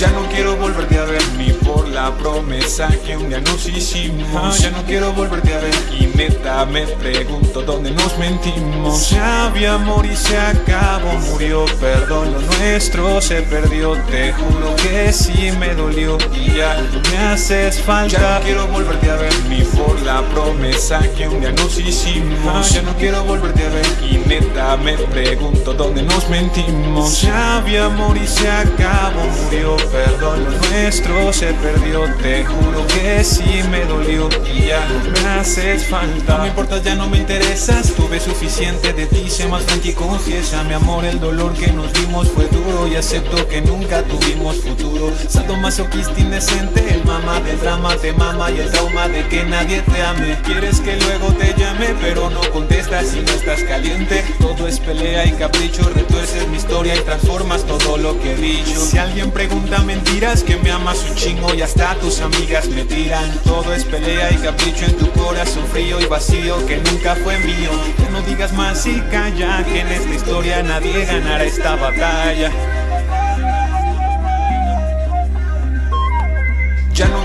Ya no quiero volverte a ver ni por la promesa que un día nos hicimos. Ya no quiero volverte a ver y neta me pregunto dónde nos mentimos. Ya había amor y se acabó, murió, perdón, lo nuestro se perdió. Te juro que sí me dolió y ya me haces falta. Ya no quiero volverte a ver ni por la promesa que un día nos hicimos. Ya no quiero volverte a ver y neta me pregunto dónde nos mentimos. Ya había amor y se acabó, murió, perdón, lo nuestro se perdió Te juro que sí me dolió y ya me haces falta. No me importa, ya no me interesas Tuve suficiente de ti, sé más franqui confiesa Mi amor, el dolor que nos dimos fue duro Y acepto que nunca tuvimos futuro. Salto masoquista indecente El mamá del drama te mama Y el trauma de que nadie te ame. Quieres que luego te llame Pero no contestas si no estás caliente. Todo es pelea y capricho Retuerces mi historia y transformas todo lo que he dicho. Si alguien pregunta mentiras Que me amas un chingo y hasta tus amigas me tiran Todo es pelea y capricho en tu corazón frío y vacío Que nunca fue mío Que no digas más y calla Que en esta historia nadie ganará esta batalla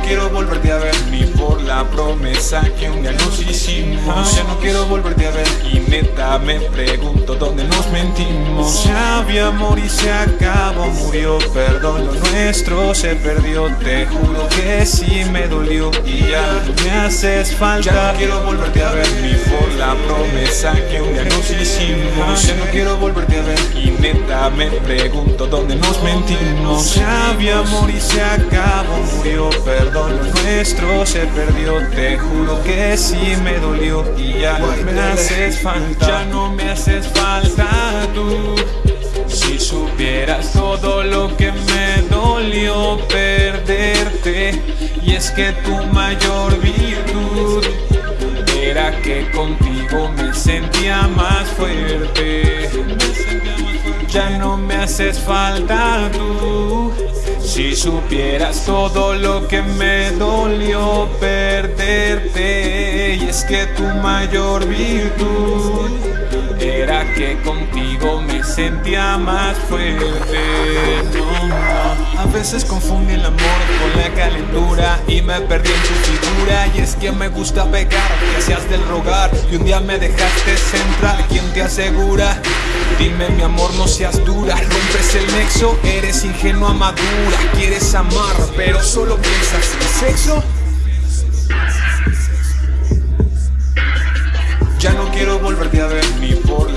quiero volverte a ver ni por la promesa que un día nos hicimos. Ya no quiero volverte a ver y neta me pregunto dónde nos mentimos. Ya había amor y se acabó, murió, perdón, lo nuestro se perdió. Te juro que sí me dolió y ya me haces falta. Ya no quiero volverte a ver ni por la promesa que un día nos hicimos. Ya no quiero volverte a ver me pregunto dónde nos mentimos Ya había amor y se acabó, murió, perdón, lo nuestro se perdió. Te juro que sí me dolió y ya no me haces falta Ya no me haces falta tú. Si supieras todo lo que me dolió perderte Y es que tu mayor virtud Era que contigo me sentía más fuerte. Ya no me haces falta tú. Si supieras todo lo que me dolió perderte Y es que tu mayor virtud Era que contigo me sentía más fuerte. A veces confunde el amor con la calentura Y me perdí en tu figura Y es que me gusta pegar, que seas del rogar Y un día me dejaste centrar. ¿Quién te asegura? Dime mi amor no seas dura. Rompes el nexo, eres ingenua madura. Quieres amar pero solo piensas en sexo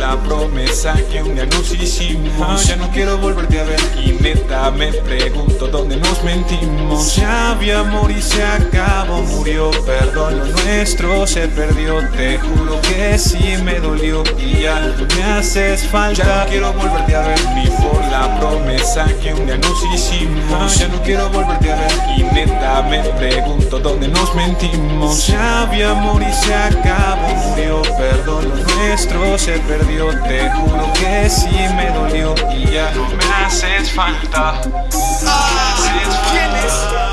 la promesa que un día nos hicimos. Ya no quiero volverte a ver y neta me pregunto dónde nos mentimos. Ya había amor y se acabó, murió, perdón, lo nuestro se perdió. Te juro que sí me dolió y ya me haces falta. Ya no quiero volverte a ver ni por la promesa que un día nos hicimos. Ya no quiero volverte a ver y neta me pregunto dónde nos mentimos. Ya había amor y se acabó, murió, perdón, lo nuestro se perdió Te juro que sí me dolió y ya no me haces falta ¿Quién es? YL